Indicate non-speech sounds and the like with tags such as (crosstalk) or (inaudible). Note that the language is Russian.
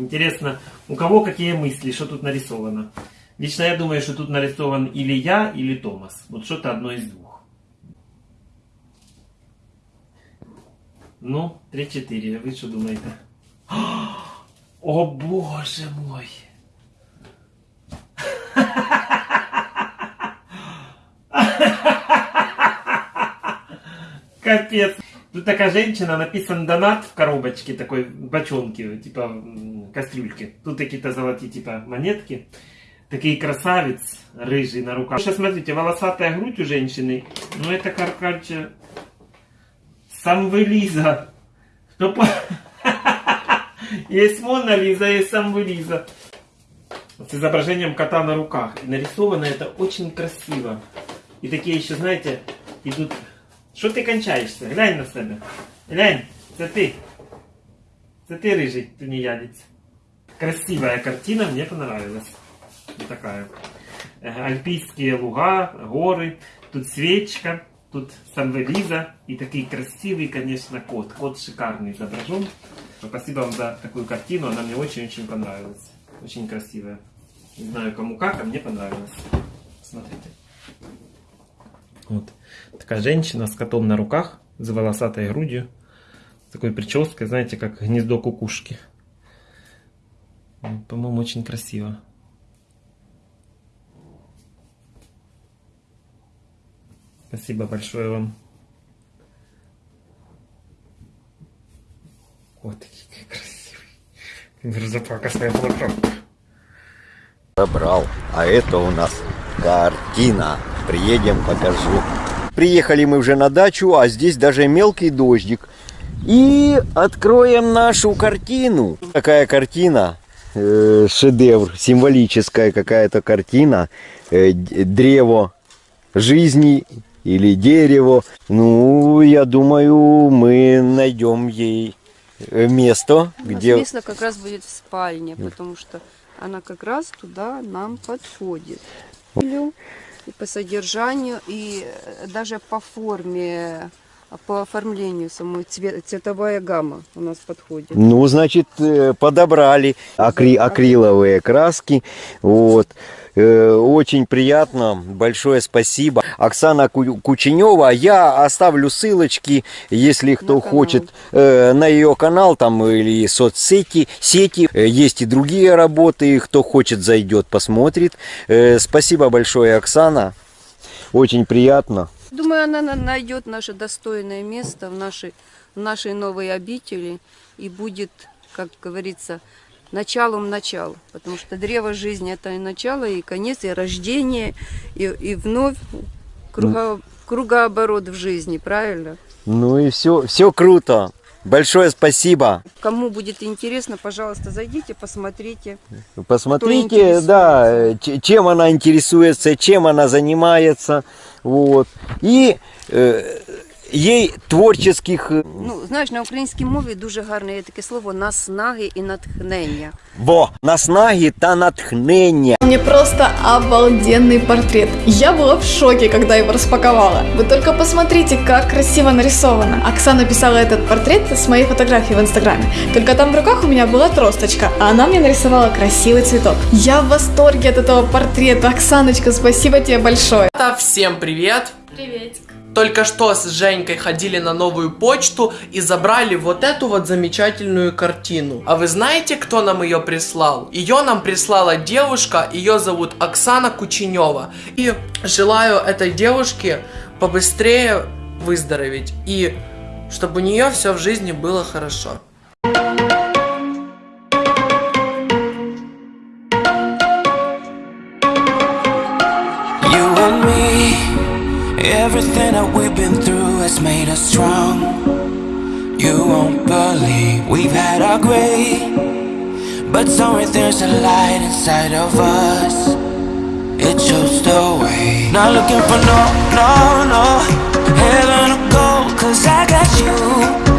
Интересно, у кого какие мысли, что тут нарисовано? Лично я думаю, что тут нарисован или я, или Томас. Вот что-то одно из двух. Ну, 3-4. Вы что думаете? О боже мой! (laughs) Капец. Тут такая женщина, написан донат в коробочке, такой бочонке, типа м, кастрюльки. Тут какие-то золотые типа монетки. Такие красавец, рыжий на руках. Сейчас смотрите, волосатая грудь у женщины. Ну это, короче, Самвелиза. Кто по... (laughs) Есть Мона Лиза, есть Самвелиза. С изображением кота на руках. И нарисовано это очень красиво. И такие еще, знаете, идут... Что ты кончаешься? Глянь на себя. Глянь. Это ты рыжий, ты не ядец. Красивая картина, мне понравилась. Вот такая. Альпийские луга, горы. Тут свечка. Тут Самвелиза и такой красивый, конечно, кот. Кот шикарный изображен. Спасибо вам за такую картину, она мне очень-очень понравилась. Очень красивая. Не знаю кому как, а мне понравилось. Смотрите. Вот. Такая женщина с котом на руках, с волосатой грудью. С такой прической, знаете, как гнездо кукушки. По-моему, очень красиво. Спасибо большое вам. Вот такие красивые. Мерзопакостная блокировка. Забрал. А это у нас картина. Приедем, покажу. Приехали мы уже на дачу, а здесь даже мелкий дождик. И откроем нашу картину. Такая картина, э, шедевр, символическая какая-то картина. Э, древо жизни или дерево. Ну, я думаю, мы найдем ей э, место, У нас где... место как раз будет в спальне, потому что она как раз туда нам подходит. И по содержанию, и э, даже по форме, по оформлению самой цве- цветовая гамма у нас подходит. Ну, значит, э, подобрали акри- акриловые краски. Вот. Э, Очень приятно. Большое спасибо. Оксана Ку- Кученева. Я оставлю ссылочки, если кто канал. хочет, э, на ее канал там или соцсети. Сети. Э, Есть и другие работы. Кто хочет, зайдет, посмотрит. Спасибо большое, Оксана. Очень приятно. Думаю, она на- найдет наше достойное место в нашей, в нашей новой обители и будет, как говорится, началом начала. Потому что древо жизни это и начало, и конец, и рождение, и, и вновь круго, кругооборот в жизни, правильно? Ну и все, все круто. Большое спасибо. Кому будет интересно, пожалуйста, зайдите, посмотрите. Посмотрите, да, чем она интересуется, чем она занимается, вот. И э, ей творчих э, Ну, знаєш, на українській мові дуже гарне є таке слово наснаги і натхнення. во наснаги та натхнення. Мне просто обалденный портрет. Я была в шоке, когда его распаковала. Вы только посмотрите, как красиво нарисовано. Оксана писала этот портрет с моей фотографией в инстаграме. Только там в руках у меня была тросточка, а она мне нарисовала красивый цветок. Я в восторге от этого портрета. Оксаночка, спасибо тебе большое. Ребята, всем привет! Приветик. Только что с Женькой ходили на новую почту и забрали вот эту вот замечательную картину. А вы знаете, кто нам ее прислал? Ее нам прислала девушка, ее зовут Оксана Кученева. И желаю этой девушке побыстрее выздороветь и чтобы у нее все в жизни было хорошо. Everything that we've been through has made us strong. You won't believe we've had our gray, but somewhere there's a light inside of us. It shows the way. Not looking for no, no, no heaven or gold, cause I got you.